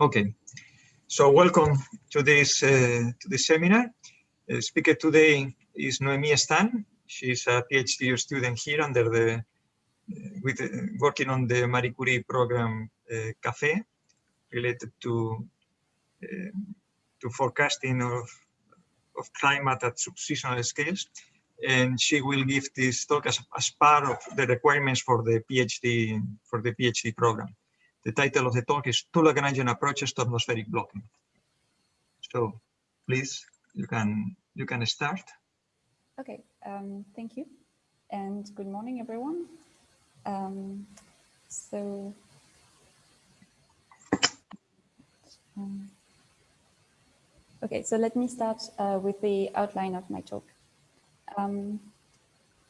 Okay, so welcome to this uh, to this seminar. Uh, speaker today is Noemi Stan. She's a PhD student here under the uh, with uh, working on the Marie Curie program uh, CAFE related to uh, to forecasting of of climate at subseasonal scales. And she will give this talk as, as part of the requirements for the PhD for the PhD program. The title of the talk is Two Lagrangian Approaches to Atmospheric Blocking. So please, you can you can start. Okay, um, thank you. And good morning, everyone. Um, so, um, okay, so let me start uh, with the outline of my talk. Um,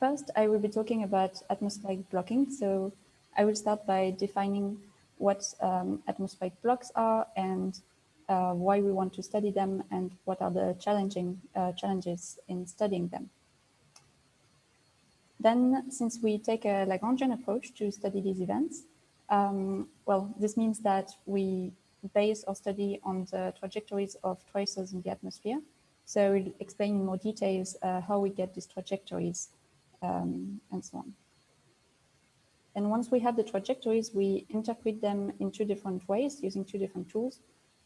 first, I will be talking about atmospheric blocking. So I will start by defining what um, atmospheric blocks are and uh, why we want to study them and what are the challenging uh, challenges in studying them. Then, since we take a Lagrangian approach to study these events, um, well, this means that we base our study on the trajectories of tracers in the atmosphere. So we'll explain in more details uh, how we get these trajectories um, and so on. And once we have the trajectories, we interpret them in two different ways using two different tools.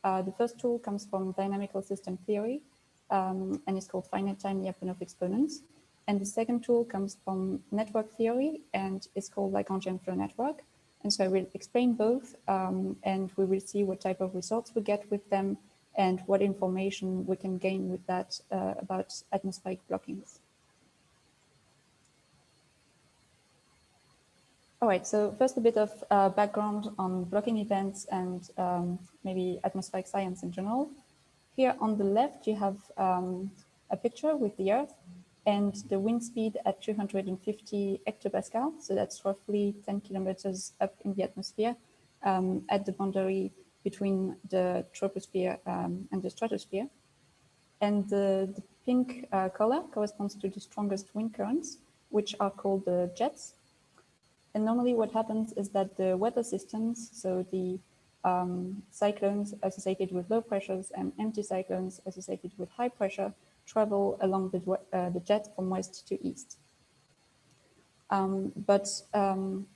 Uh, the first tool comes from dynamical system theory um, and is called finite time Lyapunov exponents. And the second tool comes from network theory and is called Lagrangian flow network. And so I will explain both um, and we will see what type of results we get with them and what information we can gain with that uh, about atmospheric blockings. All right, so first a bit of uh, background on blocking events and um, maybe atmospheric science in general. Here on the left, you have um, a picture with the Earth and the wind speed at 250 hectopascal. So that's roughly 10 kilometers up in the atmosphere um, at the boundary between the troposphere um, and the stratosphere. And the, the pink uh, color corresponds to the strongest wind currents, which are called the jets. And normally what happens is that the weather systems, so the um, cyclones associated with low pressures and anticyclones associated with high pressure travel along the, uh, the jet from west to east. Um, but um,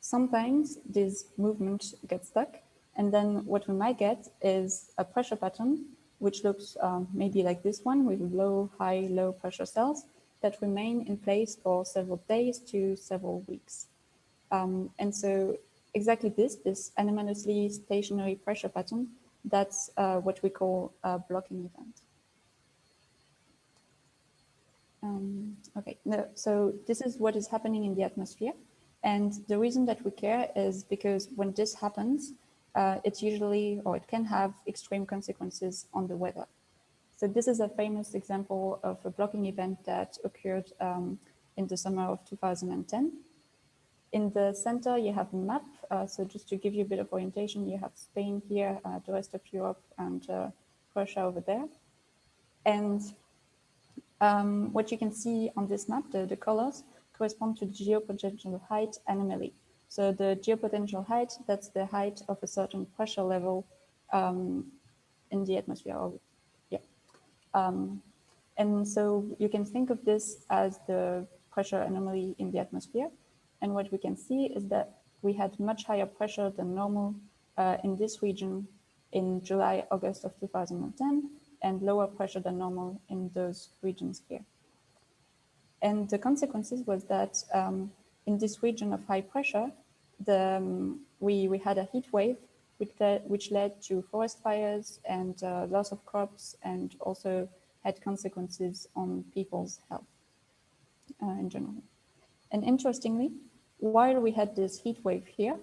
sometimes this movement gets stuck and then what we might get is a pressure pattern which looks um, maybe like this one with low, high, low pressure cells that remain in place for several days to several weeks. Um, and so exactly this, this anomalously stationary pressure pattern, that's uh, what we call a blocking event. Um, okay, no, so this is what is happening in the atmosphere. And the reason that we care is because when this happens, uh, it's usually, or it can have extreme consequences on the weather. So this is a famous example of a blocking event that occurred um, in the summer of 2010. In the center, you have a map. Uh, so just to give you a bit of orientation, you have Spain here, uh, the rest of Europe, and uh, Russia over there. And um, what you can see on this map, the, the colors, correspond to the geopotential height anomaly. So the geopotential height, that's the height of a certain pressure level um, in the atmosphere. Or, yeah. Um, and so you can think of this as the pressure anomaly in the atmosphere. And what we can see is that we had much higher pressure than normal uh, in this region in July, August of 2010, and lower pressure than normal in those regions here. And the consequences was that um, in this region of high pressure, the, um, we, we had a heat wave which led, which led to forest fires and uh, loss of crops and also had consequences on people's health uh, in general. And interestingly, while we had this heat wave here,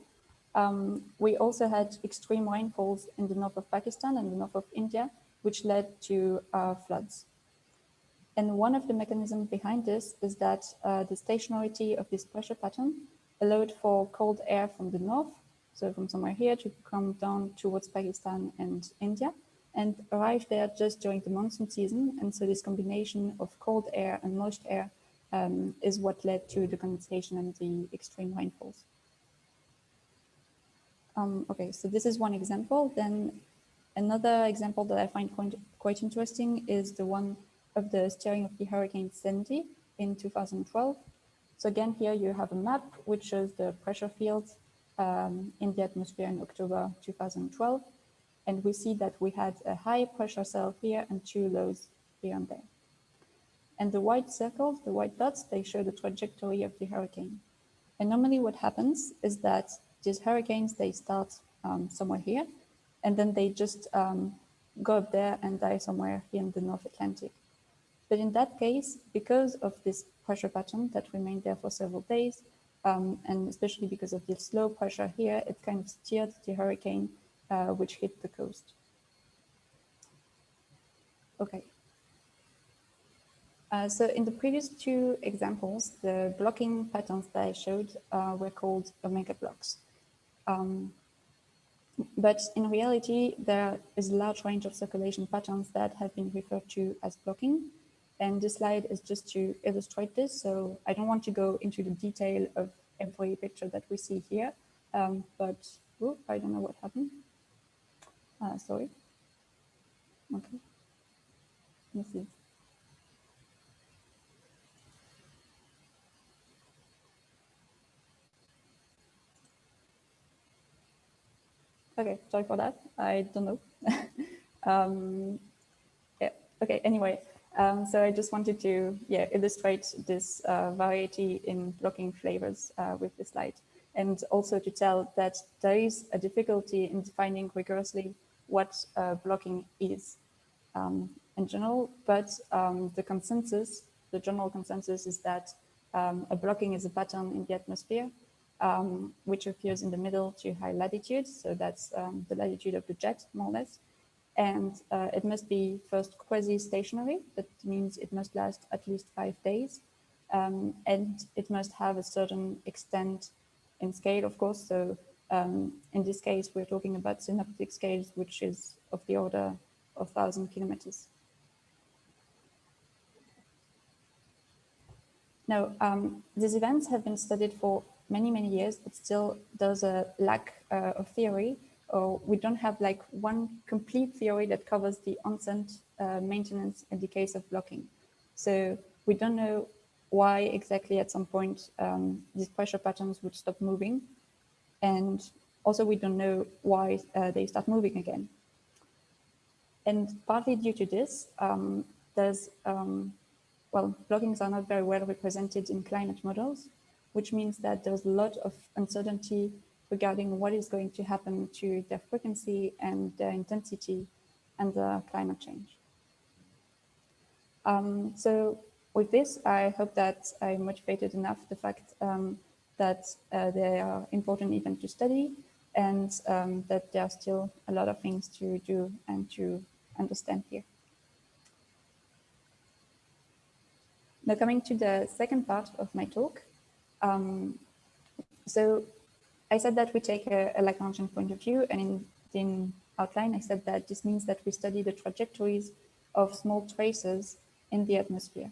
um, we also had extreme rainfalls in the north of Pakistan and the north of India, which led to uh, floods. And one of the mechanisms behind this is that uh, the stationarity of this pressure pattern allowed for cold air from the north, so from somewhere here to come down towards Pakistan and India, and arrive there just during the monsoon season. And so this combination of cold air and moist air um, is what led to the condensation and the extreme rainfalls. Um, okay, so this is one example. Then Another example that I find quite, quite interesting is the one of the steering of the Hurricane Sandy in 2012. So again, here you have a map which shows the pressure fields um, in the atmosphere in October 2012. And we see that we had a high pressure cell here and two lows here and there. And the white circles, the white dots, they show the trajectory of the hurricane. And normally what happens is that these hurricanes, they start um, somewhere here, and then they just um, go up there and die somewhere here in the North Atlantic. But in that case, because of this pressure pattern that remained there for several days, um, and especially because of this low pressure here, it kind of steered the hurricane uh, which hit the coast. Okay. Uh, so in the previous two examples, the blocking patterns that I showed uh, were called omega blocks. Um, but in reality, there is a large range of circulation patterns that have been referred to as blocking. And this slide is just to illustrate this. So I don't want to go into the detail of every picture that we see here, um, but I don't know what happened. Uh, sorry. Okay. This is Okay, sorry for that. I don't know. um, yeah, okay, anyway. Um, so I just wanted to yeah, illustrate this uh, variety in blocking flavors uh, with this slide. And also to tell that there is a difficulty in defining rigorously what uh, blocking is um, in general, but um, the consensus, the general consensus is that um, a blocking is a pattern in the atmosphere um, which appears in the middle to high latitude. So that's um, the latitude of the jet, more or less. And uh, it must be first quasi-stationary. That means it must last at least five days. Um, and it must have a certain extent in scale, of course. So um, in this case, we're talking about synoptic scales, which is of the order of 1,000 kilometers. Now, um, these events have been studied for many, many years, but still there's a lack uh, of theory or we don't have like one complete theory that covers the onset uh, maintenance in the case of blocking. So we don't know why exactly at some point um, these pressure patterns would stop moving. And also we don't know why uh, they start moving again. And partly due to this, um, there's, um, well, blockings are not very well represented in climate models which means that there's a lot of uncertainty regarding what is going to happen to their frequency and their intensity and the climate change. Um, so with this, I hope that I motivated enough the fact um, that uh, they are important even to study and um, that there are still a lot of things to do and to understand here. Now coming to the second part of my talk, um, so I said that we take a, a Lagrangian point of view and in, in outline, I said that this means that we study the trajectories of small traces in the atmosphere.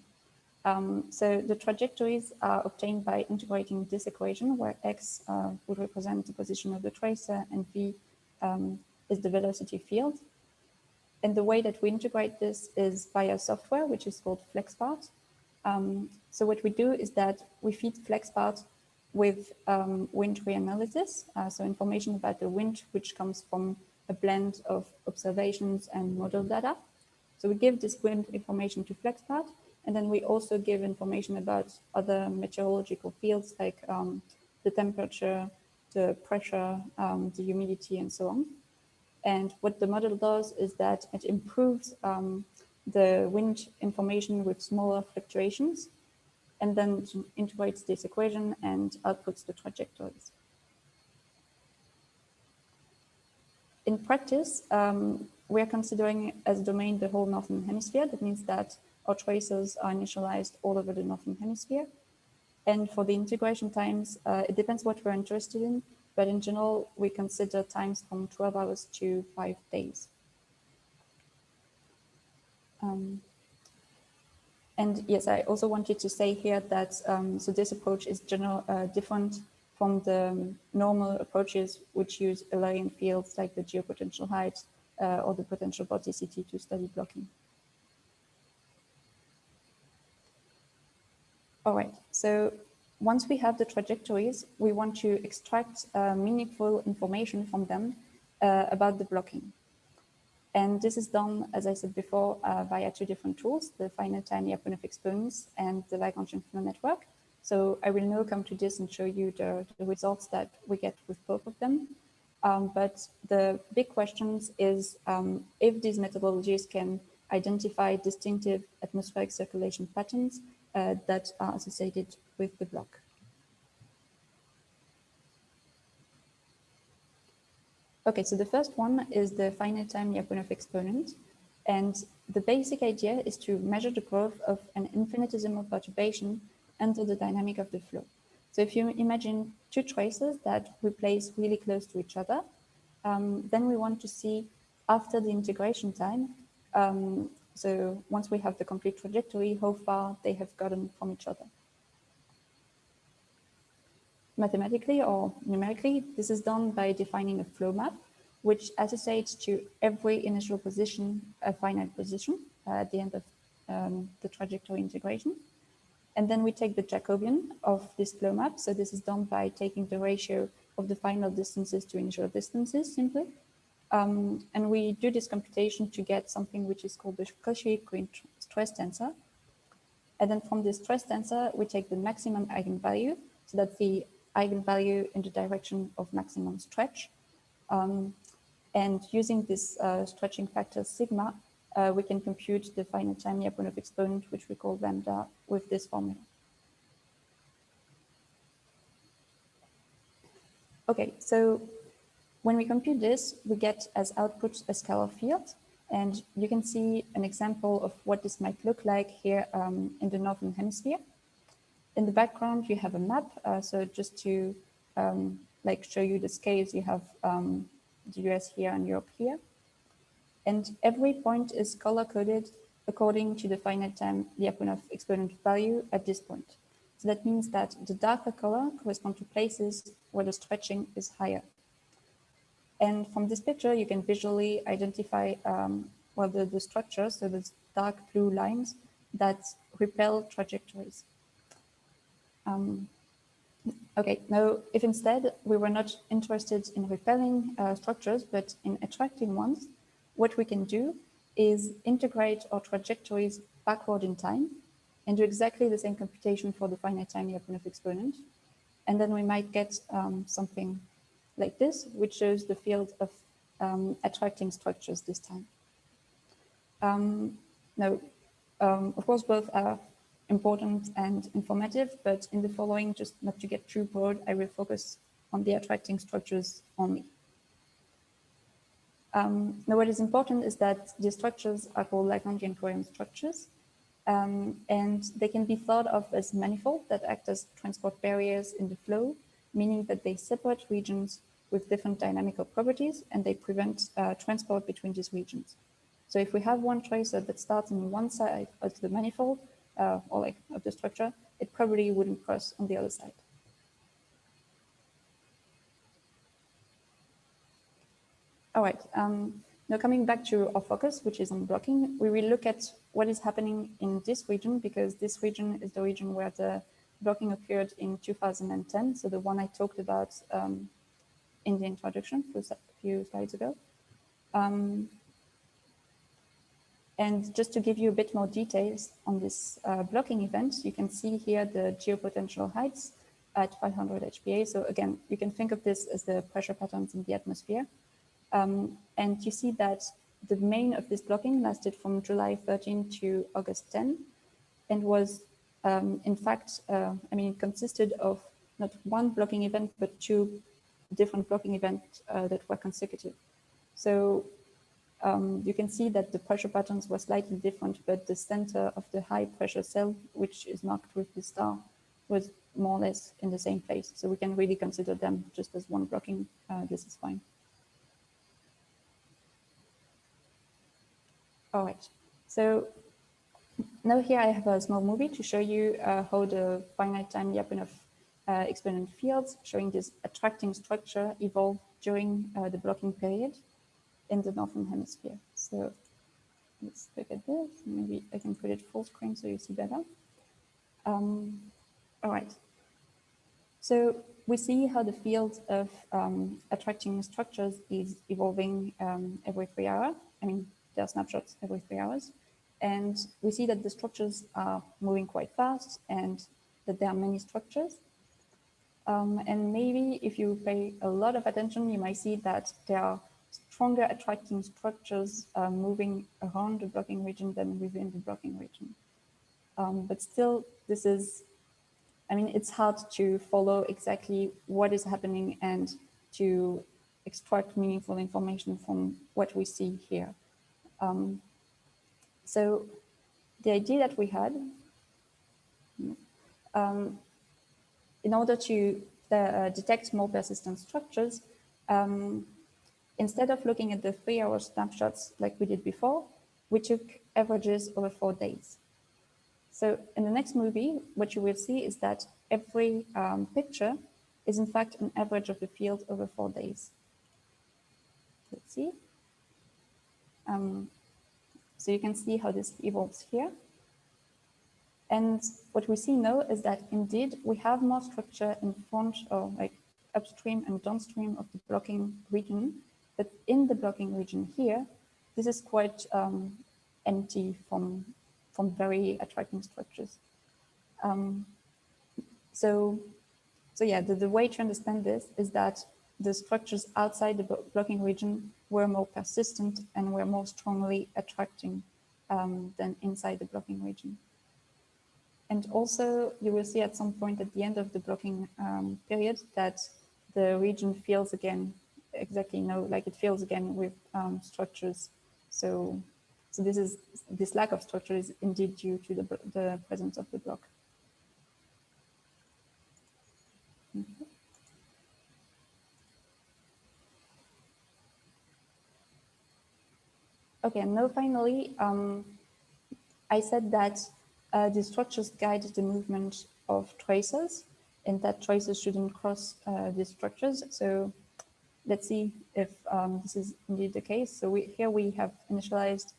Um, so the trajectories are obtained by integrating this equation where x uh, would represent the position of the tracer and v um, is the velocity field. And the way that we integrate this is via software, which is called FlexPart. Um, so what we do is that we feed FlexPart with um, wind reanalysis, uh, so information about the wind, which comes from a blend of observations and model data. So we give this wind information to FlexPart, and then we also give information about other meteorological fields like um, the temperature, the pressure, um, the humidity, and so on. And what the model does is that it improves um, the wind information with smaller fluctuations and then integrates this equation and outputs the trajectories. In practice, um, we are considering as domain the whole Northern Hemisphere. That means that our tracers are initialized all over the Northern Hemisphere. And for the integration times, uh, it depends what we're interested in, but in general, we consider times from 12 hours to five days. Um, and yes, I also wanted to say here that um, so this approach is general uh, different from the normal approaches which use Eulerian fields like the geopotential height uh, or the potential vorticity to study blocking. All right, so once we have the trajectories, we want to extract uh, meaningful information from them uh, about the blocking. And this is done, as I said before, uh, via two different tools, the finite time Lyapunov exponents and the Lagrangian flow network. So I will now come to this and show you the, the results that we get with both of them. Um, but the big questions is um, if these methodologies can identify distinctive atmospheric circulation patterns uh, that are associated with the block. Okay, so the first one is the finite time Lyapunov exponent. And the basic idea is to measure the growth of an infinitesimal perturbation under the dynamic of the flow. So if you imagine two traces that we place really close to each other, um, then we want to see after the integration time, um, so once we have the complete trajectory, how far they have gotten from each other. Mathematically or numerically, this is done by defining a flow map, which associates to every initial position a finite position at the end of um, the trajectory integration. And then we take the Jacobian of this flow map. So this is done by taking the ratio of the final distances to initial distances simply. Um, and we do this computation to get something which is called the Cauchy-Green stress tensor. And then from this stress tensor, we take the maximum eigenvalue. So that the eigenvalue in the direction of maximum stretch. Um, and using this uh, stretching factor sigma, uh, we can compute the finite time Lyapunov exponent, which we call lambda, with this formula. Okay, so when we compute this, we get as output a scalar field. And you can see an example of what this might look like here um, in the Northern Hemisphere. In the background, you have a map. Uh, so just to um, like show you the scales, you have um, the US here and Europe here. And every point is color coded according to the finite time Lyapunov exponent value at this point. So that means that the darker color correspond to places where the stretching is higher. And from this picture, you can visually identify um, well, the, the structures, so the dark blue lines that repel trajectories. Um, okay, now if instead we were not interested in repelling uh, structures, but in attracting ones, what we can do is integrate our trajectories backward in time and do exactly the same computation for the finite time Lyapunov exponent. And then we might get um, something like this, which shows the field of um, attracting structures this time. Um, now, um, of course, both are important and informative, but in the following, just not to get too broad, I will focus on the attracting structures only. Um, now, what is important is that the structures are called Lagrangian coherent structures, um, and they can be thought of as manifold that act as transport barriers in the flow, meaning that they separate regions with different dynamical properties, and they prevent uh, transport between these regions. So if we have one tracer that starts on one side of the manifold, uh, or like of the structure, it probably wouldn't cross on the other side. All right, um, now coming back to our focus, which is on blocking, we will look at what is happening in this region because this region is the region where the blocking occurred in 2010. So the one I talked about um, in the introduction a few slides ago. Um, and just to give you a bit more details on this uh, blocking event, you can see here the geopotential heights at 500 HPA. So again, you can think of this as the pressure patterns in the atmosphere. Um, and you see that the main of this blocking lasted from July 13 to August 10 and was, um, in fact, uh, I mean, it consisted of not one blocking event, but two different blocking events uh, that were consecutive. So um, you can see that the pressure patterns were slightly different, but the center of the high pressure cell, which is marked with the star, was more or less in the same place. So we can really consider them just as one blocking. Uh, this is fine. All right, so now here I have a small movie to show you uh, how the finite time Lyapunov uh, exponent fields showing this attracting structure evolve during uh, the blocking period. In the Northern Hemisphere. So let's look at this. Maybe I can put it full screen so you see better. Um, all right. So we see how the field of um, attracting structures is evolving um, every three hours. I mean, there are snapshots every three hours. And we see that the structures are moving quite fast and that there are many structures. Um, and maybe if you pay a lot of attention, you might see that there are stronger attracting structures uh, moving around the blocking region than within the blocking region. Um, but still, this is, I mean, it's hard to follow exactly what is happening and to extract meaningful information from what we see here. Um, so the idea that we had, um, in order to uh, detect more persistent structures, um, instead of looking at the three hour snapshots like we did before, we took averages over four days. So in the next movie, what you will see is that every um, picture is in fact an average of the field over four days. Let's see. Um, so you can see how this evolves here. And what we see now is that indeed we have more structure in front or like upstream and downstream of the blocking region. But in the blocking region here, this is quite um, empty from, from very attracting structures. Um, so, so yeah, the, the way to understand this is that the structures outside the blocking region were more persistent and were more strongly attracting um, than inside the blocking region. And also you will see at some point at the end of the blocking um, period that the region feels again exactly no like it feels again with um, structures. So so this is this lack of structure is indeed due to the, the presence of the block. Okay. Now finally, um, I said that uh, the structures guide the movement of traces and that traces shouldn't cross uh, these structures. So let's see if um, this is indeed the case. So we, here we have initialized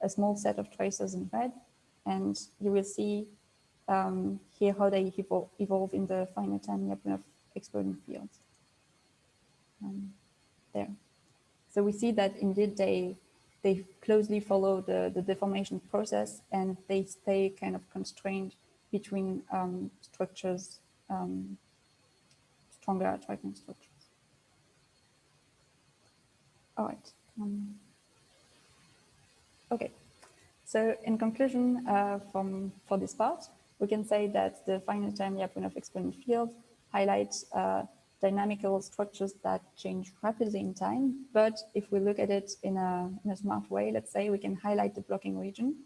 a small set of traces in red, and you will see um, here how they evol evolve in the finite time Lyapunov exponent field. Um, there. So we see that indeed they they closely follow the, the deformation process and they stay kind of constrained between um, structures, um, stronger attracting structures. All right. Um, okay. So in conclusion, uh, from for this part, we can say that the finite time Lyapunov exponent field highlights uh, dynamical structures that change rapidly in time. But if we look at it in a, in a smart way, let's say we can highlight the blocking region.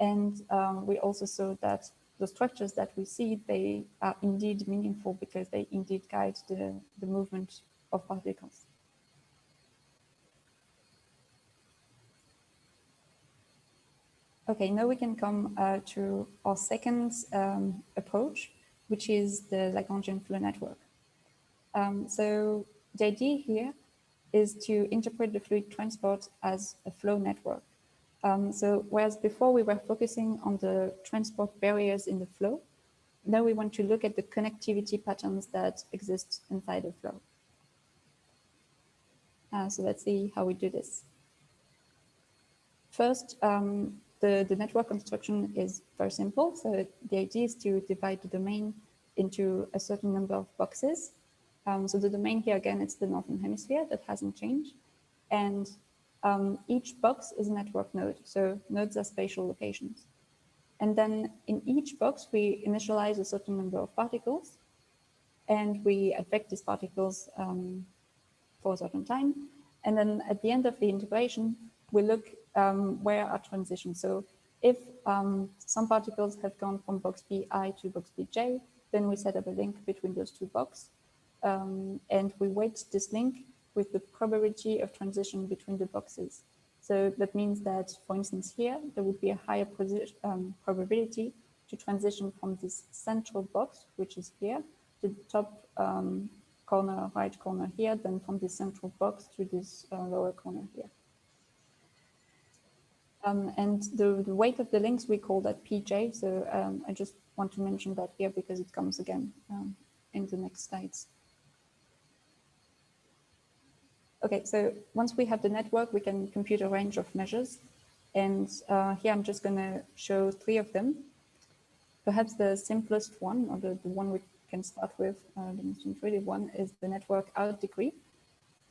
And um, we also saw that the structures that we see, they are indeed meaningful because they indeed guide the, the movement of particles. Okay, now we can come uh, to our second um, approach, which is the Lagrangian flow network. Um, so the idea here is to interpret the fluid transport as a flow network. Um, so whereas before we were focusing on the transport barriers in the flow, now we want to look at the connectivity patterns that exist inside the flow. Uh, so let's see how we do this. First, um, the, the network construction is very simple. So the idea is to divide the domain into a certain number of boxes um, so the domain here, again, it's the Northern Hemisphere that hasn't changed. And um, each box is a network node. So nodes are spatial locations. And then in each box, we initialize a certain number of particles and we advect these particles um, for a certain time. And then at the end of the integration, we look um, where are transitions. So if um, some particles have gone from box Bi to box Bj, then we set up a link between those two boxes um, and we weight this link with the probability of transition between the boxes. So that means that, for instance, here, there would be a higher um, probability to transition from this central box, which is here, to the top um, corner, right corner here, than from the central box to this uh, lower corner here. Um, and the, the, weight of the links, we call that PJ. So um, I just want to mention that here because it comes again um, in the next slides. Okay, so once we have the network, we can compute a range of measures. And uh, here I'm just going to show three of them. Perhaps the simplest one, or the, the one we can start with, uh, the most intuitive one, is the network out degree.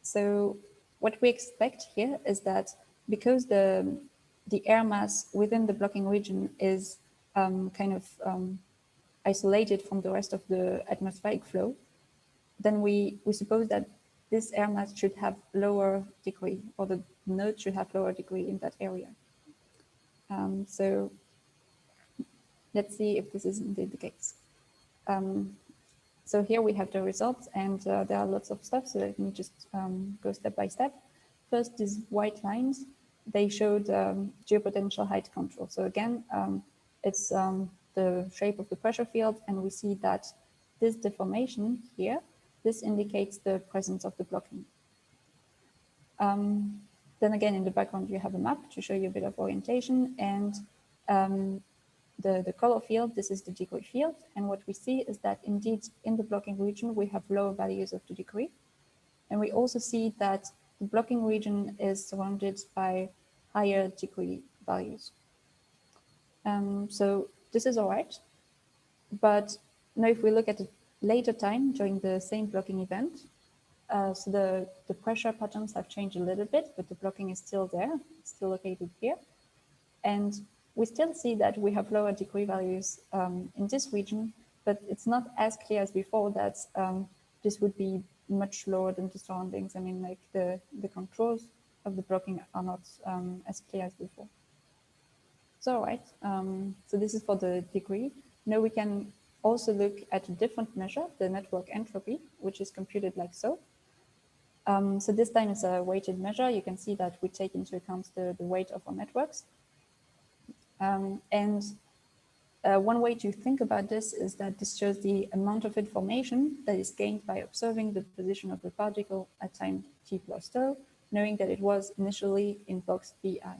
So what we expect here is that because the, the air mass within the blocking region is um, kind of um, isolated from the rest of the atmospheric flow, then we, we suppose that this air mass should have lower degree, or the node should have lower degree in that area. Um, so let's see if this is indeed the case. Um, so here we have the results and uh, there are lots of stuff. So let me just um, go step by step. First, these white lines, they showed um, geopotential height contour. So again, um, it's um, the shape of the pressure field and we see that this deformation here, this indicates the presence of the blocking. Um, then again, in the background, you have a map to show you a bit of orientation and um, the, the color field, this is the degree field. And what we see is that indeed in the blocking region, we have lower values of the degree. And we also see that the blocking region is surrounded by higher degree values. Um, so this is all right. But now if we look at a later time during the same blocking event, uh, so the, the pressure patterns have changed a little bit, but the blocking is still there, still located here. And we still see that we have lower degree values um, in this region, but it's not as clear as before that um, this would be much lower than the surroundings. I mean, like the, the contours of the blocking are not um, as clear as before. So, right, um, so this is for the degree. Now we can also look at a different measure, the network entropy, which is computed like so. Um, so this time it's a weighted measure. You can see that we take into account the, the weight of our networks. Um, and uh, one way to think about this is that this shows the amount of information that is gained by observing the position of the particle at time t plus tau, knowing that it was initially in box BI.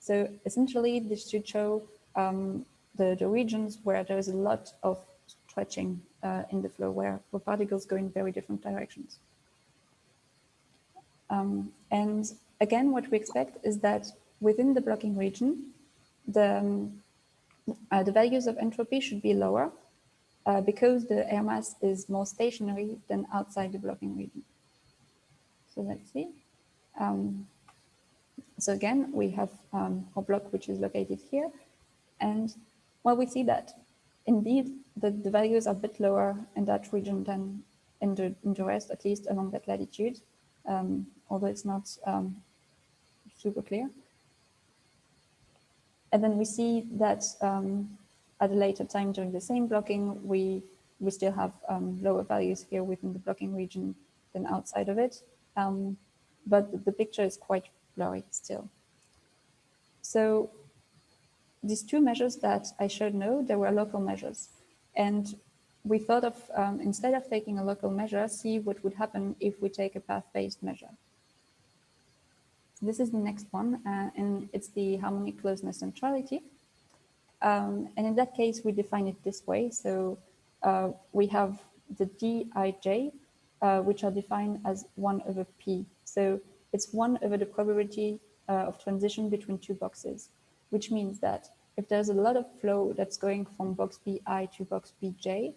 So essentially, this should show um, the, the regions where there is a lot of stretching uh, in the flow, where, where particles go in very different directions. Um, and again, what we expect is that within the blocking region, the, um, uh, the values of entropy should be lower uh, because the air mass is more stationary than outside the blocking region. So let's see. Um, so again, we have um, our block, which is located here. And well, we see that indeed the, the values are a bit lower in that region than in the, in the rest, at least along that latitude, um, although it's not um, super clear. And then we see that um, at a later time during the same blocking, we, we still have um, lower values here within the blocking region than outside of it. Um, but the picture is quite blurry still. So these two measures that I showed now, they were local measures. And we thought of, um, instead of taking a local measure, see what would happen if we take a path-based measure. So this is the next one, uh, and it's the harmonic closeness centrality. Um, and in that case, we define it this way. So uh, we have the dij, uh, which are defined as 1 over p. So it's 1 over the probability uh, of transition between two boxes, which means that if there's a lot of flow that's going from box bi to box bj,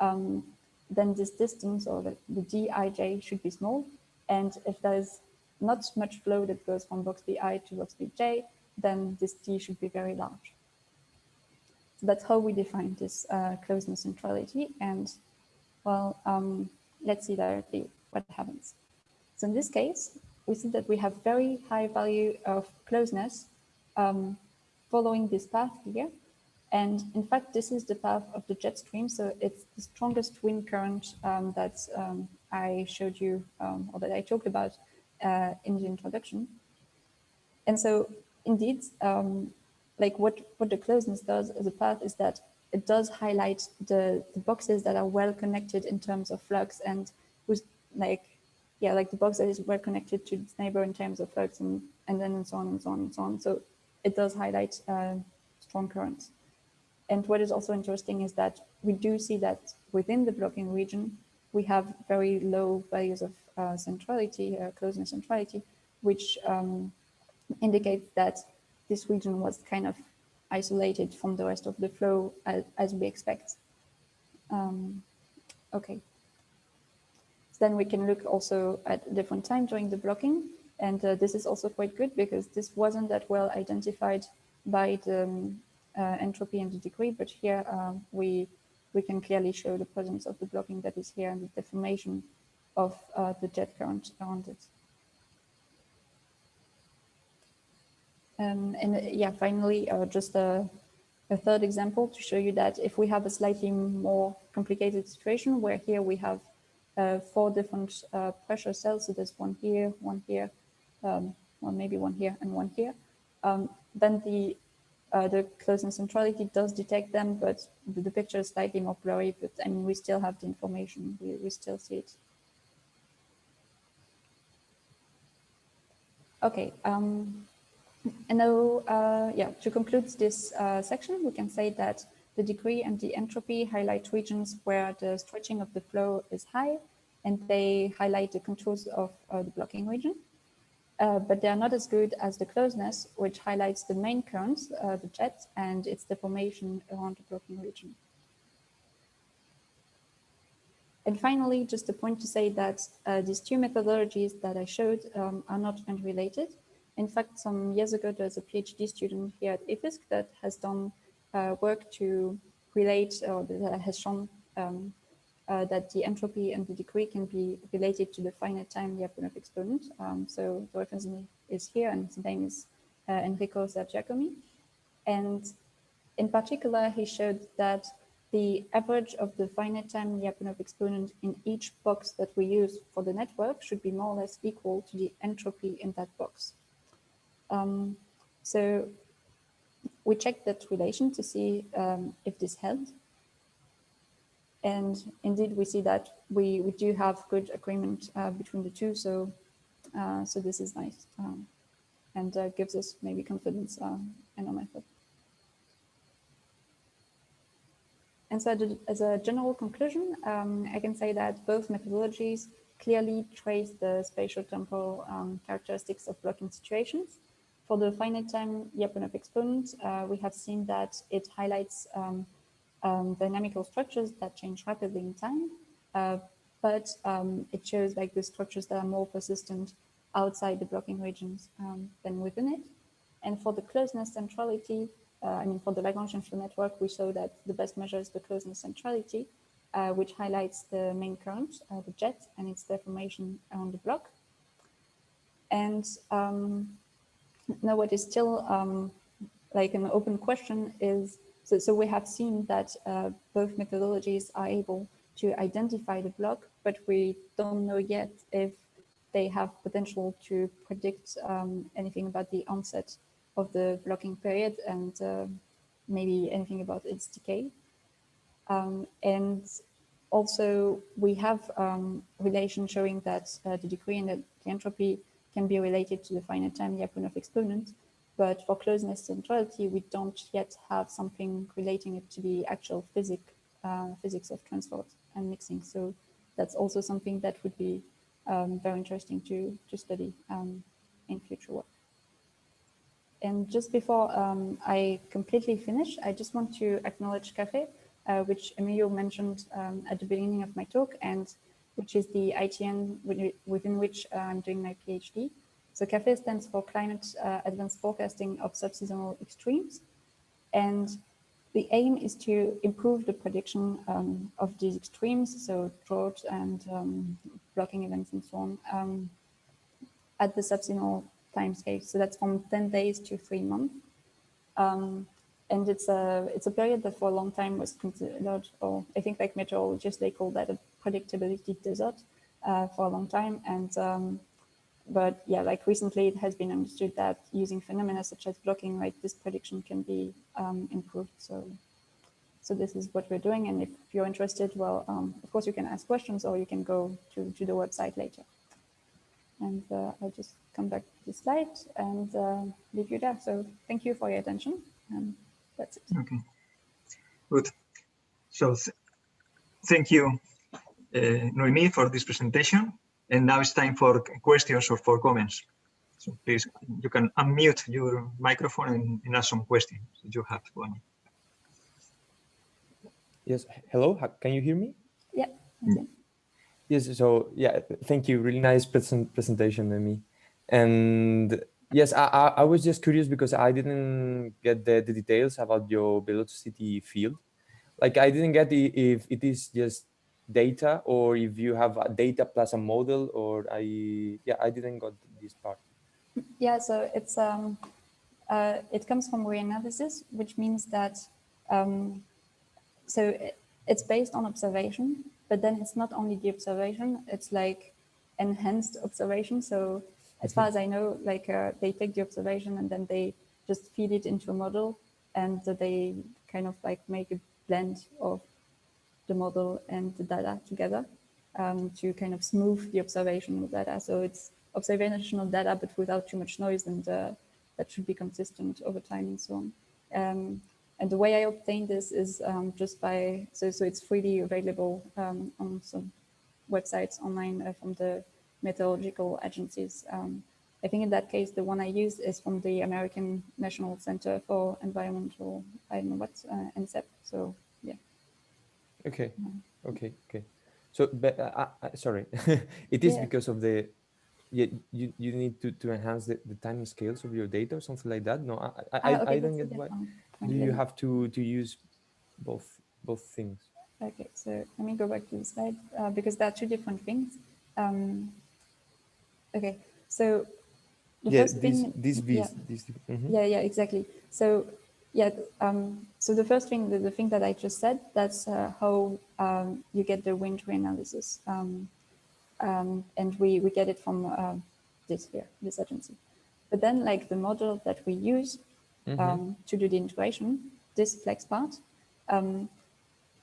um, then this distance or the, the dij should be small. And if there's not much flow that goes from box BI to box BJ, then this T should be very large. So that's how we define this uh, closeness centrality. And well, um, let's see directly what happens. So in this case, we see that we have very high value of closeness um, following this path here. And in fact, this is the path of the jet stream. So it's the strongest wind current um, that um, I showed you um, or that I talked about uh, in the introduction. And so indeed, um, like what, what the closeness does as a path is that it does highlight the, the boxes that are well connected in terms of flux and who's like, yeah, like the box that is well connected to its neighbor in terms of flux and, and then and so on and so on and so on. So it does highlight uh, strong currents. And what is also interesting is that we do see that within the blocking region, we have very low values of uh, centrality, uh, closeness centrality, which um, indicates that this region was kind of isolated from the rest of the flow as, as we expect. Um, okay. Then we can look also at different time during the blocking. And uh, this is also quite good because this wasn't that well identified by the um, uh, entropy and the degree, but here uh, we we can clearly show the presence of the blocking that is here and the deformation of uh, the jet current around it. Um, and uh, yeah, finally, uh, just a, a, third example to show you that if we have a slightly more complicated situation where here we have uh, four different uh, pressure cells, so there's one here, one here, um, or maybe one here and one here, um, then the uh, the closeness centrality does detect them, but the, the, picture is slightly more blurry, but I mean, we still have the information, we, we still see it. Okay, um, and now, uh, yeah, to conclude this uh, section, we can say that the degree and the entropy highlight regions where the stretching of the flow is high, and they highlight the contours of uh, the blocking region. Uh, but they are not as good as the closeness, which highlights the main currents, uh, the jet, and its deformation around the blocking region. And finally, just a point to say that uh, these two methodologies that I showed um, are not unrelated. In fact, some years ago, there's a PhD student here at IFISC that has done uh, work to relate or that has shown um, uh, that the entropy and the degree can be related to the finite time Lyapunov exponent. Um, so the reference is here and his name is uh, Enrico Sergiacomi. And in particular, he showed that the average of the finite time Lyapunov exponent in each box that we use for the network should be more or less equal to the entropy in that box. Um, so we checked that relation to see um, if this held. And indeed, we see that we, we do have good agreement uh, between the two. So, uh, so this is nice um, and uh, gives us maybe confidence uh, in our method. And so as a general conclusion, um, I can say that both methodologies clearly trace the spatial temporal um, characteristics of blocking situations. For the finite time Lyapunov exponent, uh, we have seen that it highlights um, um, dynamical structures that change rapidly in time, uh, but um, it shows like the structures that are more persistent outside the blocking regions um, than within it. And for the closeness centrality, uh, I mean, for the Lagrangian flow network, we show that the best measure is the closeness centrality, uh, which highlights the main current, uh, the jet, and its deformation around the block. And um, now what is still um, like an open question is, so, so we have seen that uh, both methodologies are able to identify the block, but we don't know yet if they have potential to predict um, anything about the onset of the blocking period and uh, maybe anything about its decay. Um, and also we have um, relation showing that uh, the degree and the entropy can be related to the finite time Lyapunov exponent. But for closeness centrality, we don't yet have something relating it to the actual physic, uh, physics of transport and mixing. So that's also something that would be um, very interesting to, to study um, in future work. And just before um, I completely finish, I just want to acknowledge CAFE, uh, which Emilio mentioned um, at the beginning of my talk, and which is the ITN within which uh, I'm doing my PhD. So CAFE stands for Climate uh, Advanced Forecasting of Subseasonal Extremes. And the aim is to improve the prediction um, of these extremes, so drought and um, blocking events and so on, um, at the subseasonal timescale. So that's from 10 days to three months. Um, and it's a it's a period that for a long time was considered, or I think like meteorologists, they call that a predictability desert uh, for a long time. And um, but yeah, like recently it has been understood that using phenomena such as blocking, right, this prediction can be um, improved. So, so this is what we're doing. And if you're interested, well, um, of course you can ask questions or you can go to, to the website later. And uh, I'll just come back to the slide and uh, leave you there. So thank you for your attention. And that's it. Okay, good. So th thank you, Eh, Noemi, for this presentation. And now it's time for questions or for comments. So please, you can unmute your microphone and, and ask some questions if you have one. Yes, hello, can you hear me? Yeah. Okay. Yes, so yeah, thank you. Really nice present presentation, Noemi. And yes, I, I, I was just curious because I didn't get the, the details about your velocity field. Like I didn't get the, if it is just data or if you have a data plus a model or I, yeah, I didn't got this part. Yeah, so it's, um, uh, it comes from reanalysis, which means that, um, so it, it's based on observation, but then it's not only the observation, it's like enhanced observation. So as far as I know, like uh, they take the observation and then they just feed it into a model and they kind of like make a blend of the model and the data together um, to kind of smooth the observational data. So it's observational data, but without too much noise and uh, that should be consistent over time and so on. Um, and the way I obtained this is um, just by, so, so it's freely available um, on some websites online uh, from the meteorological agencies. Um, I think in that case, the one I used is from the American National Center for Environmental, I don't know what, uh, NCEP. So. Okay, okay, okay. So, but uh, uh, sorry, it is Yeah. because of the, yeah, you, you need to, to enhance the, the time scales of your data or something like that? No, I, I, Ah, okay, I don't get why. Do you have to, to use both, both things? Okay, so let me go back to the slide uh, because there are two different things. Um, okay, so the yeah, first this, thing, this, yeah, this, this mhm. yeah, yeah, exactly. So yeah, um, so the first thing, the, the thing that I just said, that's uh, how um, you get the wind reanalysis. Um, um, and we, we get it from uh, this here, this agency. But then like the model that we use Mhm. um, to do the integration, this FLEXPART, um,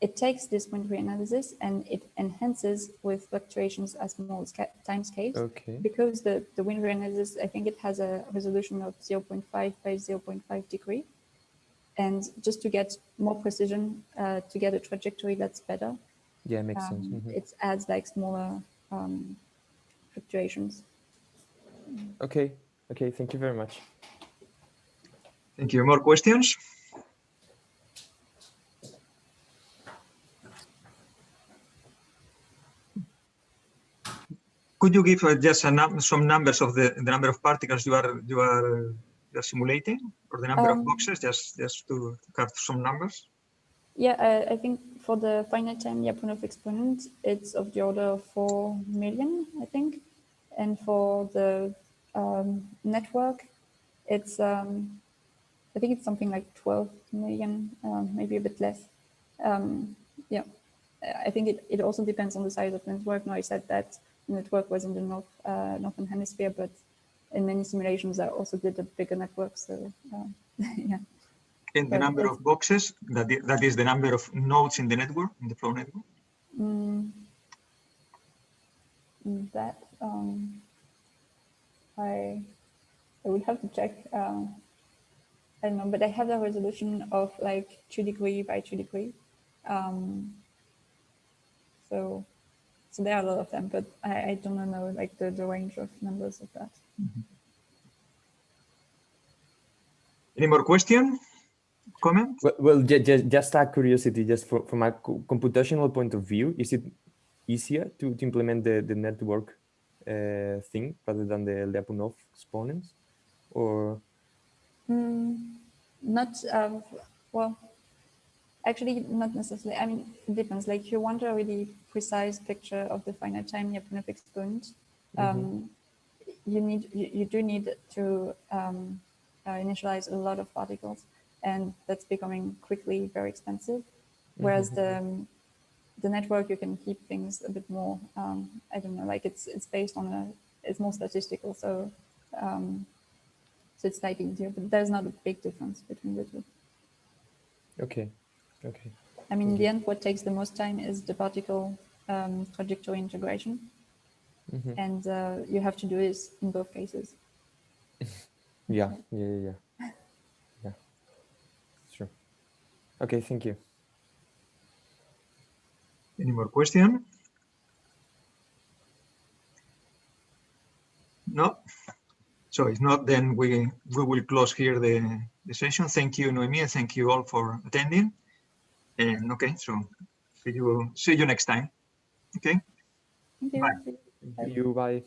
it takes this wind reanalysis and it enhances with fluctuations as small as time scales. Okay. Because the, the wind reanalysis, I think it has a resolution of 0.5 by 0.5 degree. And just to get more precision, uh, to get a trajectory that's better, Yeah, makes sense. um, mhm. it adds like smaller um, fluctuations. Okay, okay, thank you very much. Thank you. More questions? Could you give uh, just a num some numbers of the, the number of particles you are you are you are simulating, or the number of Um, boxes, just just to, have some numbers? Yeah, I, I think for the finite time Lyapunov exponent, it's of the order of 4 million, I think. And for the um, network, it's, um, I think it's something like 12 million, um, maybe a bit less. Um, yeah, I think it, it also depends on the size of the network. Now I said that the network was in the north, uh, northern hemisphere, but in many simulations I also did a bigger network. So um, yeah. And the number of boxes, that, that is the number of nodes in the network, in the flow network? Mm, that um, I I would have to check. Um, I don't know, but I have a resolution of like two degree by two degree. Um, so so there are a lot of them, but I, I don't know like the, the range of numbers of that. Any more question? Comment? Well, well ju- ju- just a curiosity, just for, from a computational point of view, is it easier to, to implement the, the network uh, thing rather than the Lyapunov exponents? Or Mm, not um, well. Actually, not necessarily. I mean, it depends. Like, you want a really precise picture of the finite time Lyapunov exponent, um, you need you, you do need to um, uh, initialize a lot of particles, and that's becoming quickly very expensive. Whereas the um, the network you can keep things a bit more. Um, I don't know. Like it's it's based on a it's more statistical, so. Um, so it's slightly easier, but there's not a big difference between the two. okay, okay, I mean, in the end, what takes the most time is the particle um, trajectory integration. Mhm. and uh, you have to do this in both cases. Yeah, yeah, yeah, yeah. Yeah, sure. Okay, thank you. Any more question? No? So if not, then we, we will close here the, the session. Thank you, Noemi, and thank you all for attending. And okay, so see you, see you next time. Okay? Thank you. Bye. You. Bye.